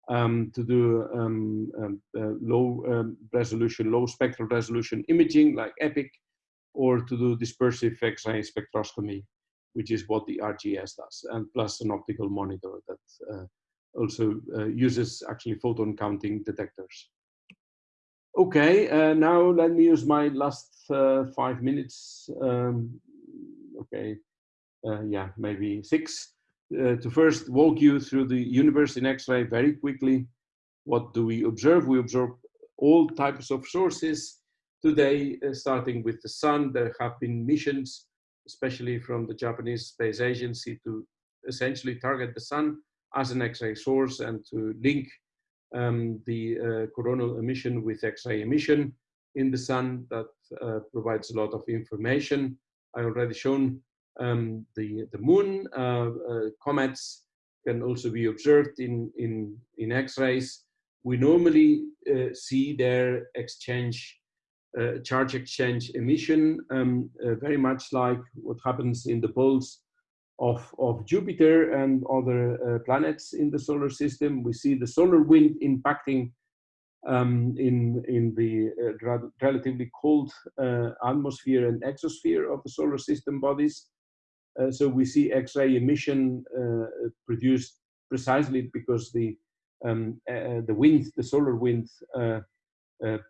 um, to do um, um, uh, low um, resolution, low spectral resolution imaging like EPIC, or to do dispersive X-ray spectroscopy, which is what the RGS does, and plus an optical monitor that uh, also uh, uses actually photon counting detectors. Okay, uh, now let me use my last uh, five minutes. Um, okay, uh, yeah, maybe six. Uh, to first walk you through the universe in X-ray very quickly. What do we observe? We observe all types of sources. Today, uh, starting with the sun, there have been missions, especially from the Japanese Space Agency, to essentially target the sun as an X-ray source and to link um, the uh, coronal emission with X-ray emission in the sun that uh, provides a lot of information. I already shown um, the, the moon. Uh, uh, comets can also be observed in, in, in X-rays. we normally uh, see their exchange, charge exchange emission, um, very much like what happens in the poles of, of Jupiter and other uh, planets in the solar system. We see the solar wind impacting um, in, in the uh, relatively cold uh, atmosphere and exosphere of the solar system bodies. Uh, so we see X-ray emission uh, produced precisely because the um, uh, the wind, the solar wind,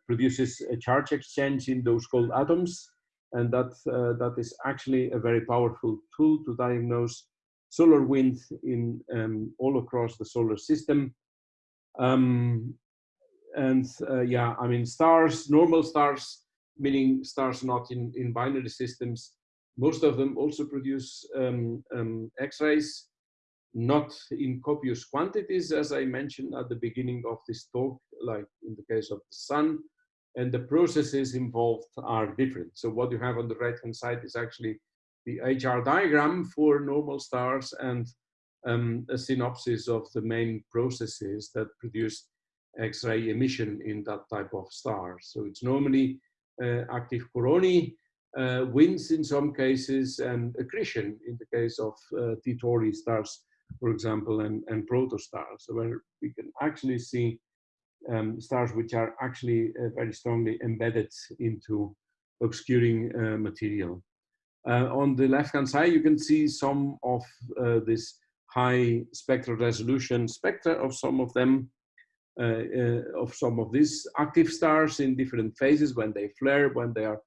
produces a charge exchange in those cold atoms, and that that is actually a very powerful tool to diagnose solar wind in um, all across the solar system. Um, and uh, yeah, I mean, stars, normal stars, meaning stars not in, in binary systems, most of them also produce um, um, X-rays, not in copious quantities, as I mentioned at the beginning of this talk, like in the case of the sun, and the processes involved are different. So what you have on the right-hand side is actually the HR diagram for normal stars and um, a synopsis of the main processes that produce X-ray emission in that type of star. So it's normally uh, active coronae, uh, winds in some cases, and accretion in the case of uh, T Tauri stars, for example, and, and protostars, where we can actually see um, stars which are actually uh, very strongly embedded into obscuring uh, material. Uh, on the left-hand side, you can see some of uh, this high spectral resolution spectra of some of them uh, of some of these active stars in different phases when they flare, when they are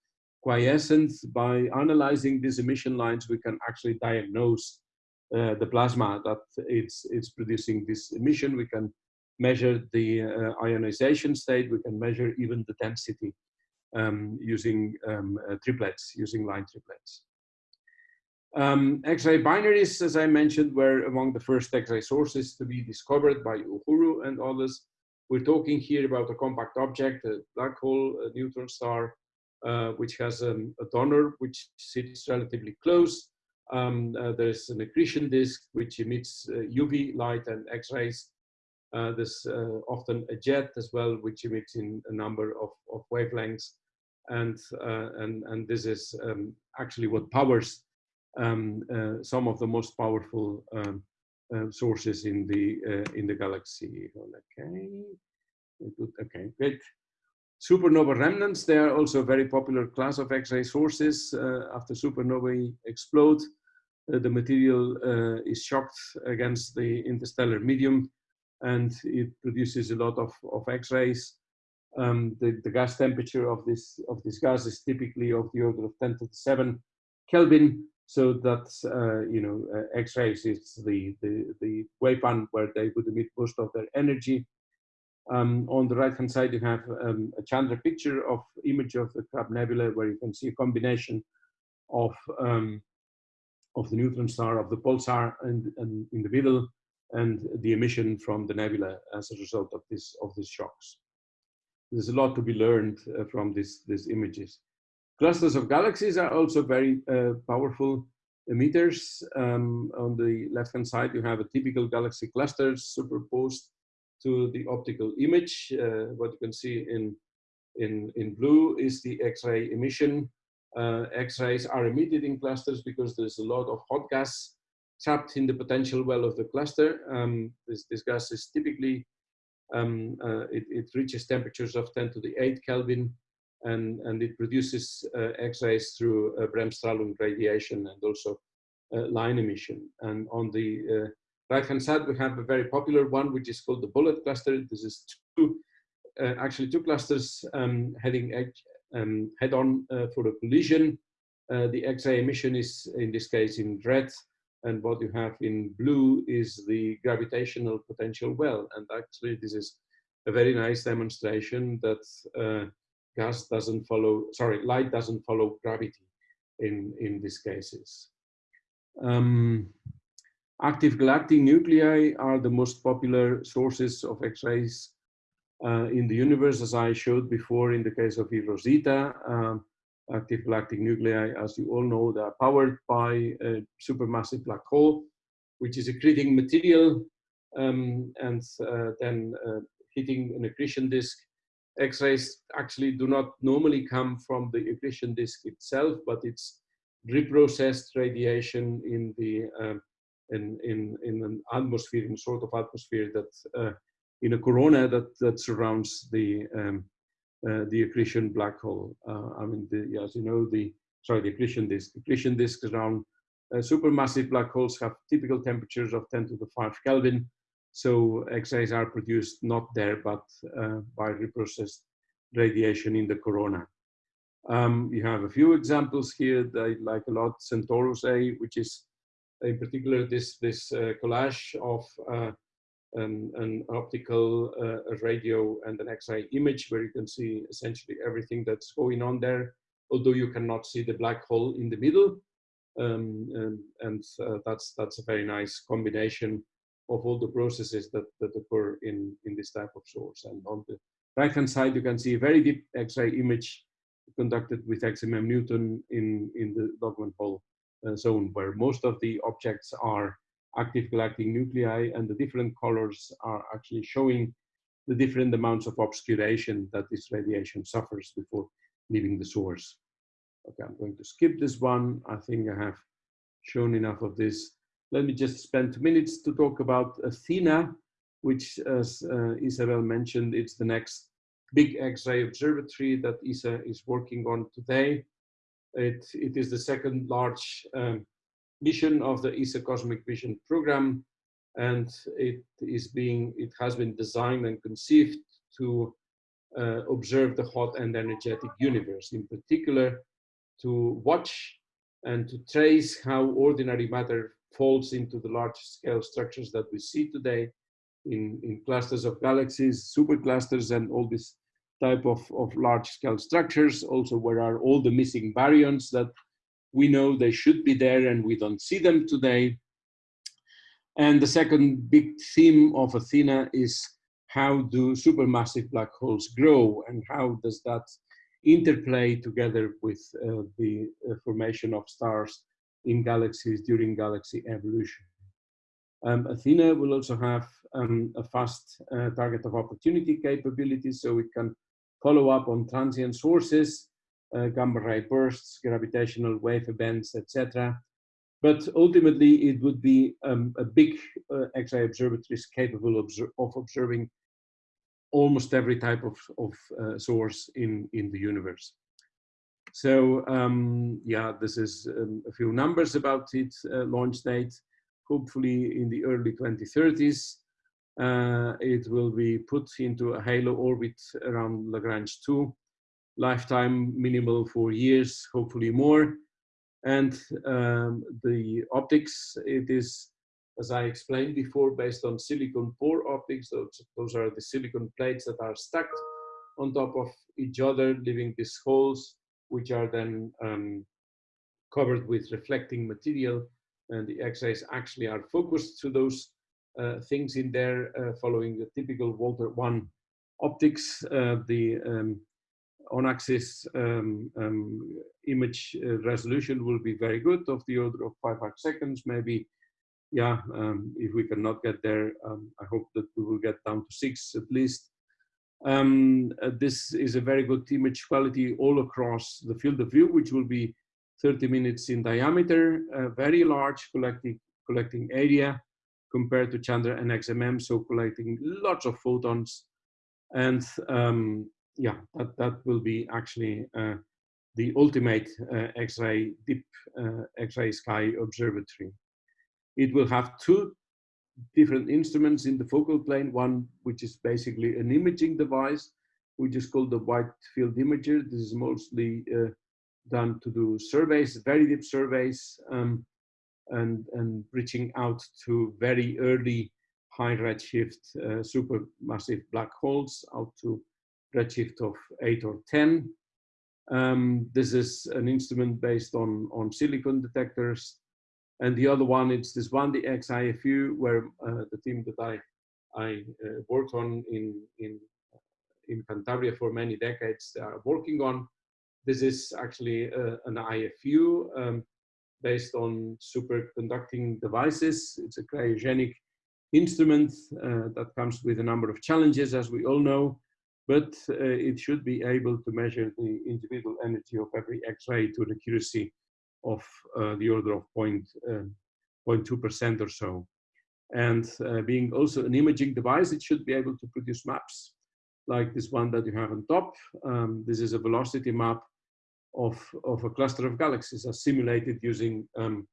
quiescent. By analyzing these emission lines, we can actually diagnose uh, the plasma that it's, it's producing this emission. We can measure the uh, ionization state. We can measure even the density um, using um, uh, triplets, using line triplets. Um, X-ray binaries, as I mentioned, were among the first X-ray sources to be discovered by Uhuru and others. We're talking here about a compact object, a black hole, a neutron star, uh, which has um, a donor which sits relatively close. Um, uh, there's an accretion disk which emits uh, UV light and X-rays. Uh, there's uh, often a jet as well, which emits in a number of, of wavelengths. And, and, and this is um, actually what powers um, some of the most powerful um, sources in the in the galaxy. Okay, okay, great. Supernova remnants, they are also a very popular class of X-ray sources. Uh, after supernovae explode, uh, the material uh, is shocked against the interstellar medium and it produces a lot of, of X-rays. Um, the, the gas temperature of this, of this gas is typically of the order of 10 to the 7 Kelvin, so that's, uh, you know, uh, X-rays is the, the, the waveband where they would emit most of their energy. Um, on the right-hand side, you have um, a Chandra picture of image of the Crab Nebula, where you can see a combination of um, of the neutron star, of the pulsar, and, and, in the middle, and the emission from the nebula as a result of this of these shocks. There's a lot to be learned uh, from these these images. Clusters of galaxies are also very uh, powerful emitters. Um, on the left-hand side, you have a typical galaxy cluster superposed to the optical image. Uh, what you can see in, in, in blue is the X-ray emission. Uh, X-rays are emitted in clusters because there's a lot of hot gas trapped in the potential well of the cluster. Um, this, this gas is typically, um, uh, it, it reaches temperatures of 10 to the 8 Kelvin and, and it produces uh, X-rays through uh, Bremsstrahlung radiation and also uh, line emission. And on the uh, right-hand side, we have a very popular one, which is called the bullet cluster. This is two, uh, actually two clusters um, heading um, head-on uh, for a collision. the X-ray emission is, in this case, in red, and what you have in blue is the gravitational potential well. And actually, this is a very nice demonstration that gas doesn't follow, sorry, light doesn't follow gravity in, in these cases. Um, active galactic nuclei are the most popular sources of X-rays uh, in the universe, as I showed before in the case of eROSITA. Um, active galactic nuclei, as you all know, they are powered by a supermassive black hole, which is accreting material um, and uh, then uh, hitting an accretion disk. X-rays actually do not normally come from the accretion disk itself, but it's reprocessed radiation in the um, in, in, in an atmosphere, in sort of atmosphere that uh, in a corona that, that surrounds the um, uh, the accretion black hole. Uh, I mean, the, as you know, the sorry, the accretion disk. Accretion disks around uh, supermassive black holes have typical temperatures of 10 to the 5 Kelvin. So X-rays are produced not there, but uh, by reprocessed radiation in the corona. Um, you have a few examples here that I like a lot. Centaurus A, which is in particular this, this uh, collage of uh, an, an, optical uh, radio and an X-ray image where you can see essentially everything that's going on there, although you cannot see the black hole in the middle. Um, and, and uh, that's, that's a very nice combination of all the processes that, that occur in, in this type of source. And on the right-hand side, you can see a very deep X-ray image conducted with XMM Newton in, in the Lockman Hole zone, where most of the objects are active galactic nuclei, and the different colors are actually showing the different amounts of obscuration that this radiation suffers before leaving the source. Okay, I'm going to skip this one. I think I have shown enough of this. Let me just spend two minutes to talk about Athena, which, as uh, Isabel mentioned, it's the next big X-ray observatory that ESA is working on today. It, it is the second large um, mission of the ESA Cosmic Vision program, and it is being it has been designed and conceived to uh, observe the hot and energetic universe, in particular to watch and to trace how ordinary matter falls into the large scale structures that we see today in, in clusters of galaxies, superclusters, and all these type of, of large scale structures. Also, where are all the missing baryons that we know they should be there and we don't see them today. And the second big theme of Athena is how do supermassive black holes grow and how does that interplay together with uh, the uh, formation of stars in galaxies during galaxy evolution. Um, Athena will also have um, a fast uh, target of opportunity capability, so it can follow up on transient sources, uh, gamma ray bursts, gravitational wave events, etc. But ultimately, it would be um, a big uh, X-ray observatory capable of, of observing almost every type of, of uh, source in, in the universe. So um, yeah, this is um, a few numbers about its uh, launch date. Hopefully in the early 2030s, uh, it will be put into a halo orbit around Lagrange 2. Lifetime minimal four years, hopefully more. And um, the optics, it is as I explained before, based on silicon pore optics. Those, those are the silicon plates that are stacked on top of each other, leaving these holes, which are then um, covered with reflecting material. And the X-rays actually are focused to those things in there, uh, following the typical Wolter 1 optics. Uh, the um, on-axis um, um, image uh, resolution will be very good, of the order of five arc seconds, maybe yeah, um, if we cannot get there, um, I hope that we will get down to six at least. Um, uh, this is a very good image quality all across the field of view, which will be 30 minutes in diameter, a very large collecting, collecting area compared to Chandra and XMM, so collecting lots of photons. And um, yeah, that, that will be actually uh, the ultimate uh, X-ray deep uh, X-ray sky observatory. It will have two different instruments in the focal plane, one which is basically an imaging device, which is called the wide field imager. This is mostly uh, done to do surveys, very deep surveys, um, and, and reaching out to very early high redshift uh, supermassive black holes out to redshift of 8 or 10. Um, this is an instrument based on, on silicon detectors and the other one, it's this one, the X-IFU, where uh, the team that I, I uh, worked on in, in, in Cantabria for many decades are working on. This is actually uh, an IFU um, based on superconducting devices. It's a cryogenic instrument uh, that comes with a number of challenges, as we all know, but uh, it should be able to measure the individual energy of every X-ray to an accuracy of uh, the order of point, 0.2% or so. And uh, being also an imaging device, it should be able to produce maps like this one that you have on top. Um, this is a velocity map of, of a cluster of galaxies are simulated using um,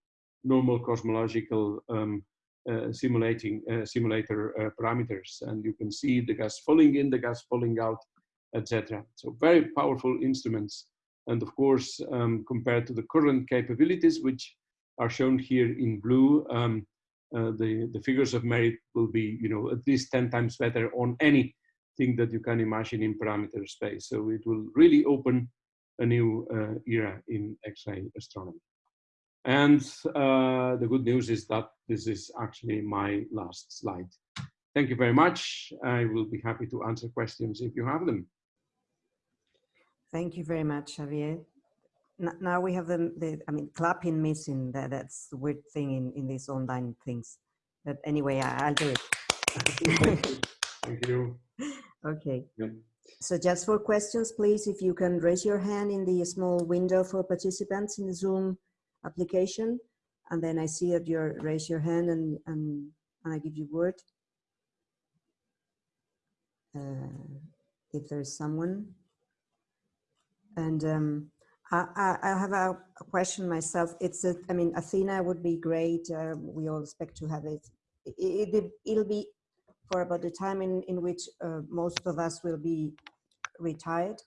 normal cosmological um, uh, simulating uh, simulator uh, parameters. And you can see the gas falling in, the gas falling out, etc. So very powerful instruments. And of course, um, compared to the current capabilities, which are shown here in blue, um, uh, the, the figures of merit will be, you know, at least 10 times better on anything that you can imagine in parameter space. So it will really open a new uh, era in X-ray astronomy. And uh, the good news is that this is actually my last slide. Thank you very much. I will be happy to answer questions if you have them. Thank you very much, Javier now we have the, the I mean, clapping missing. That that's the weird thing in in these online things. But anyway, I, will do it. <laughs> Thank you. <laughs> Okay. Yep. So just for questions, please, if you can raise your hand in the small window for participants in the Zoom application, and then I see that you raise your hand and and, and I give you word. Uh, if there's someone. And um, I, I have a, question myself. It's, a, I mean, Athena would be great. Uh, we all expect to have it. it, it will be for about the time in, in which uh, most of us will be retired.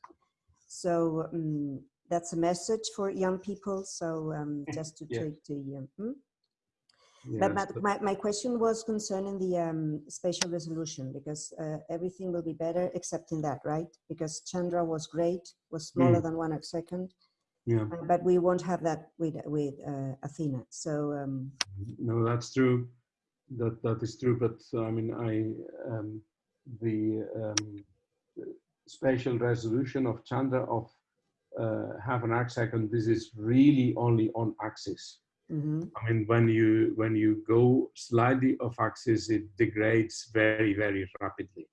So um, that's a message for young people. So um, just to yeah. take the, um, hmm? but, but my, my question was concerning the um, spatial resolution because uh, everything will be better except in that, right? Because Chandra was great, was smaller mm. than one second yeah but we won't have that with with uh, athena so um no that's true that that is true but i mean i um the um spatial resolution of chandra of uh, half an arc second this is really only on axis mm -hmm. i mean when you when you go slightly off axis it degrades very very rapidly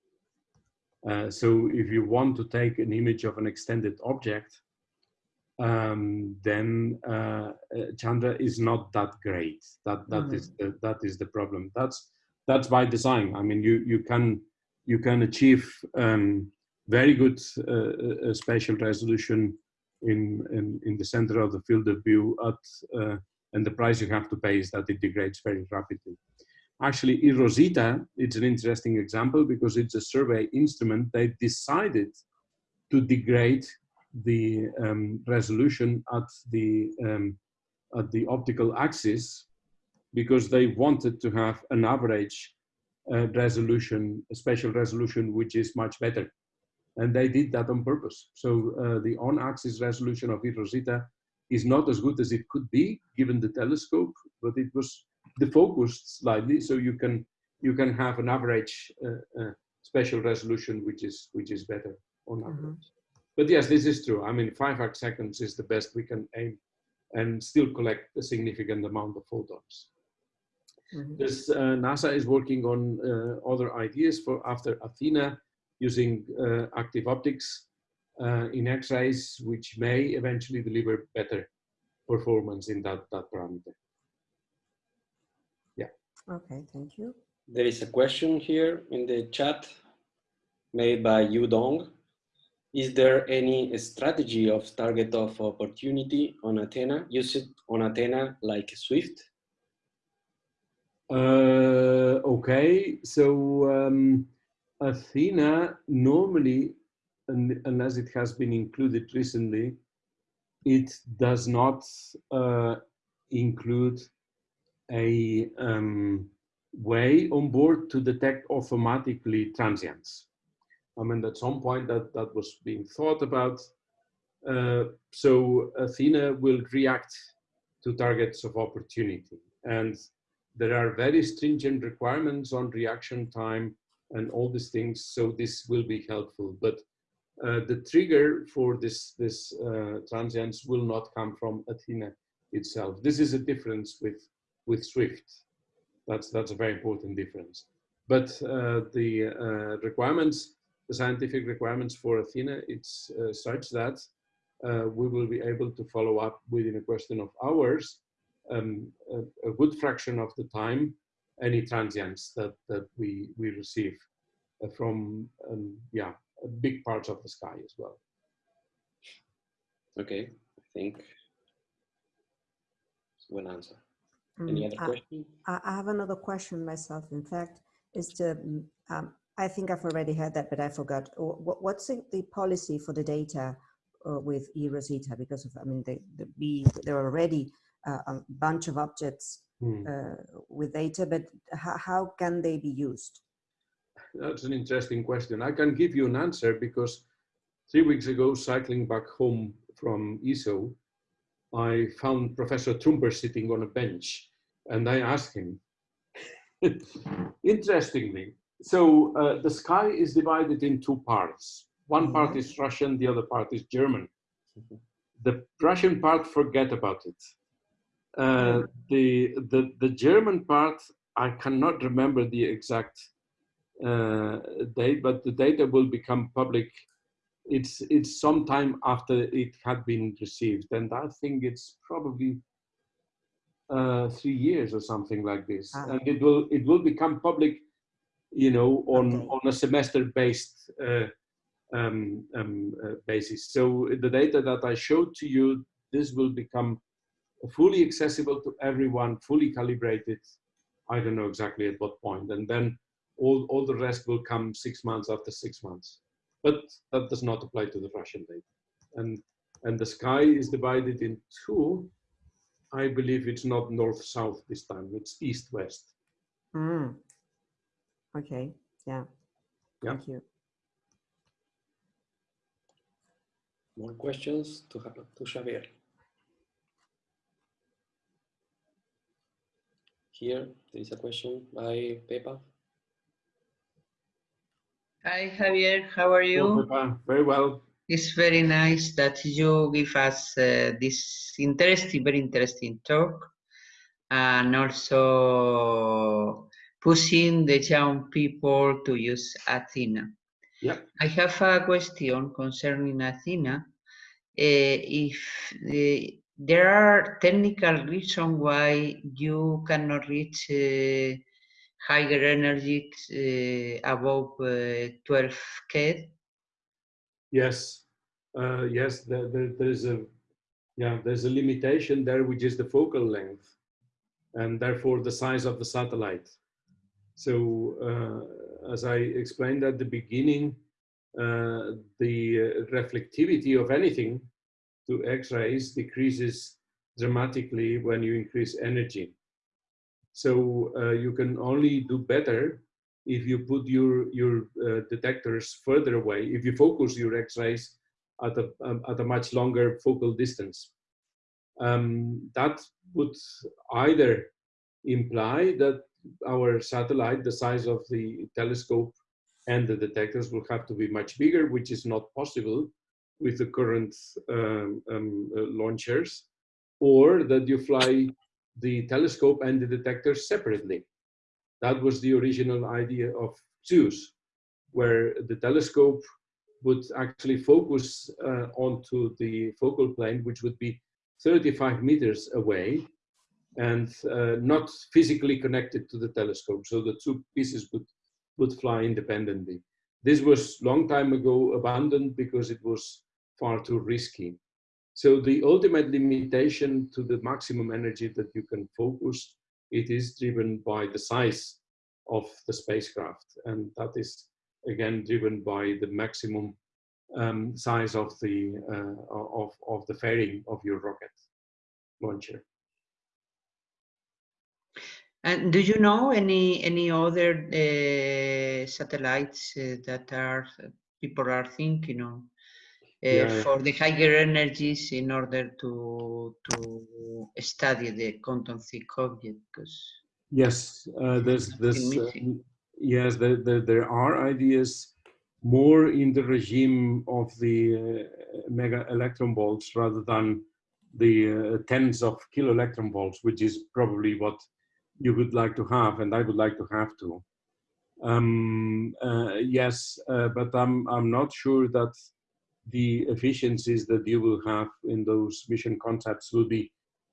uh, so if you want to take an image of an extended object um, then uh, uh, Chandra is not that great. That that mm -hmm. is the, that is the problem. That's that's by design. I mean, you you can you can achieve um, very good uh, uh, spatial resolution in, in in the center of the field of view at uh, and the price you have to pay is that it degrades very rapidly. Actually, eROSITA, it's an interesting example because it's a survey instrument. They decided to degrade the um, resolution at the um, at the optical axis because they wanted to have an average uh, resolution, a spatial resolution, which is much better. And they did that on purpose. So uh, the on-axis resolution of eROSITA is not as good as it could be given the telescope, but it was defocused slightly, so you can you can have an average uh, uh spatial resolution which is which is better on mm-hmm. average. Mm -hmm. But yes, this is true. I mean, five arc seconds is the best we can aim and still collect a significant amount of photons. Mm -hmm. This, uh, NASA is working on uh, other ideas for after Athena using uh, active optics uh, in X-rays, which may eventually deliver better performance in that, that parameter. Yeah. Okay, thank you. There is a question here in the chat made by Yu Dong. Is there any strategy of target of opportunity on Athena? Use it on Athena like Swift? Uh, okay, so um, Athena normally, unless it has been included recently, it does not uh, include a um, way on board to detect automatically transients. I mean, at some point that, that was being thought about. Uh, so Athena will react to targets of opportunity. And there are very stringent requirements on reaction time and all these things. So this will be helpful. But uh, the trigger for this, this uh, transients will not come from Athena itself. This is a difference with, with Swift. That's, that's a very important difference. But uh, the uh, requirements, the scientific requirements for Athena, it's uh, such that uh, we will be able to follow up within a question of hours, um, a, a, good fraction of the time, any transients that, that we, we receive uh, from, um, yeah, big parts of the sky as well. Okay, I think one answer. Any other mm, question? I, I have another question myself. In fact, is the mm, um, I think I've already heard that, but I forgot. What's the, the, policy for the data uh, with eROSITA? Because of, I mean, they, the there are already uh, a bunch of objects hmm. uh, with data, but how, how can they be used? That's an interesting question. I can give you an answer because three weeks ago, cycling back home from ESO, I found Professor Trumper sitting on a bench and I asked him, <laughs> interestingly, so uh, the sky is divided in two parts. One part mm-hmm. is Russian, the other part is German. The Russian part, forget about it. Uh, the, the, the German part, I cannot remember the exact uh, date, but the data will become public it's it's sometime after it had been received, and I think it's probably uh, three years or something like this, ah. and it will it will become public, you know, on okay. on a semester based uh, um, um, uh, basis. So the data that I showed to you, this will become fully accessible to everyone, fully calibrated. I don't know exactly at what point, and then all all the rest will come six months after six months but that does not apply to the Russian data. And, and the sky is divided in two. I believe it's not north-south this time, it's east-west. Mm. Okay, yeah. yeah. Thank you. More questions to, have to Xavier? Here, there is a question by Pepa. Hi, Javier. How are you? Hello, very well. It's very nice that you give us uh, this interesting, very interesting talk, and also pushing the young people to use Athena. Yeah. I have a question concerning Athena. Uh, if uh, there are technical reasons why you cannot reach uh, higher energies uh, above uh, 12 K? Yes, uh, yes, there, there, there's a yeah, there's a limitation there, which is the focal length, and therefore the size of the satellite. So, uh, as I explained at the beginning, uh, the reflectivity of anything to X-rays decreases dramatically when you increase energy. So uh, you can only do better if you put your, your uh, detectors further away, if you focus your X-rays at a, um, at a much longer focal distance. Um, that would either imply that our satellite, the size of the telescope and the detectors will have to be much bigger, which is not possible with the current um, um, uh, launchers, or that you fly the telescope and the detectors separately. That was the original idea of XEUS, where the telescope would actually focus uh, onto the focal plane, which would be 35 meters away and uh, not physically connected to the telescope. So the two pieces would, would fly independently. This was long time ago abandoned because it was far too risky. So the ultimate limitation to the maximum energy that you can focus, it is driven by the size of the spacecraft. And that is again driven by the maximum um, size of the, uh, of, of the fairing of your rocket launcher. And do you know any any other uh, satellites uh, that are people are thinking of? uh, yeah. for the higher energies in order to to study the Compton thick object because yes uh, there's this uh, yes there, there, there, are ideas more in the regime of the uh, mega electron volts rather than the uh, tens of kilo electron volts which is probably what you would like to have, and I would like to have to. Um, uh, yes, uh, but I'm I'm not sure that the efficiencies that you will have in those mission concepts will be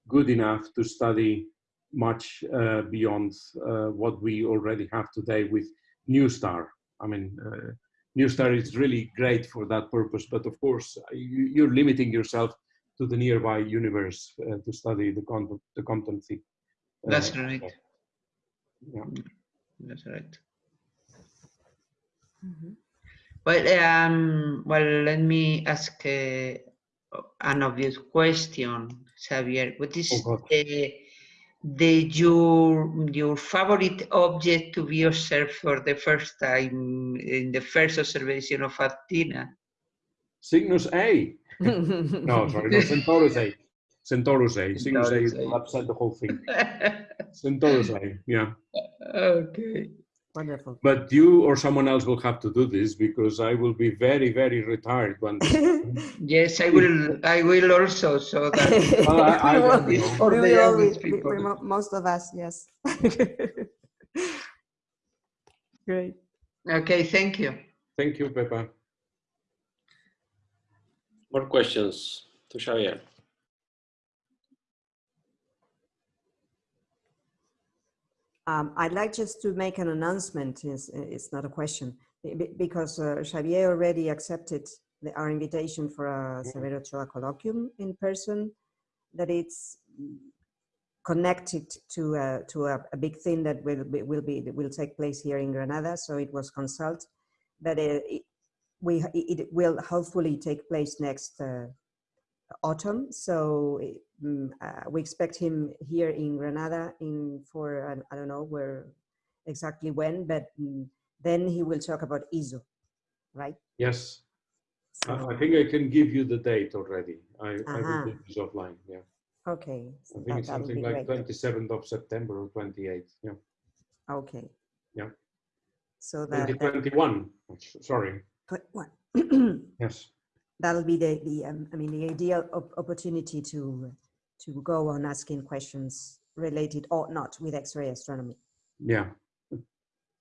good enough to study much uh, beyond uh, what we already have today with NuSTAR. I mean, uh, NuSTAR is really great for that purpose, but of course, you, are limiting yourself to the nearby universe uh, to study the content, the competency. That's right. Yeah. That's right. Mm -hmm. Well, um, well, let me ask uh, an obvious question, Xavier. What is oh, the, the your your favorite object to be observed for the first time in the first observation of Athena? Cygnus A. <laughs> no, sorry, no, Centaurus A. Centaurus A. Cygnus A will upset the whole thing. <laughs> Centaurus A, yeah. Okay. Wonderful. But you or someone else will have to do this because I will be very, very retired when. <laughs> yes, I will. I will also. So that well, <laughs> ah, I, I we will, for the young people. most of us, yes. Great. Okay. Thank you. Thank you, Pepa. More questions to Xavier. Um, I'd like just to make an announcement, it's, it's not a question, because uh, Xavier already accepted the, our invitation for a Severo Ochoa colloquium in person, that it's connected to, uh, to a, a, big thing that will be, will, be, will take place here in Granada, so it was consult, but it, it we, it will hopefully take place next uh, autumn. So um, uh, we expect him here in Granada in for I don't know where exactly when, but um, then he will talk about ESO, right? Yes. So, I think I can give you the date already. I, uh -huh. I will do this offline. Yeah. Okay. So I think that, it's something like great. 27th of September or 28th. Yeah. Okay. Yeah. So that 2021. Sorry. What? yes that'll be the, the um, I mean, the ideal op opportunity to, to go on asking questions related or not with X-ray astronomy. Yeah,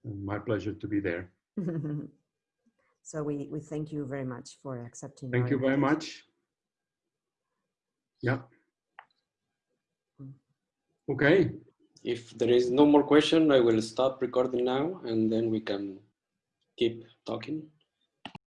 my pleasure to be there. <laughs> so we, we thank you very much for accepting. Thank you very much. Yeah. Okay. If there is no more question, I will stop recording now and then we can keep talking.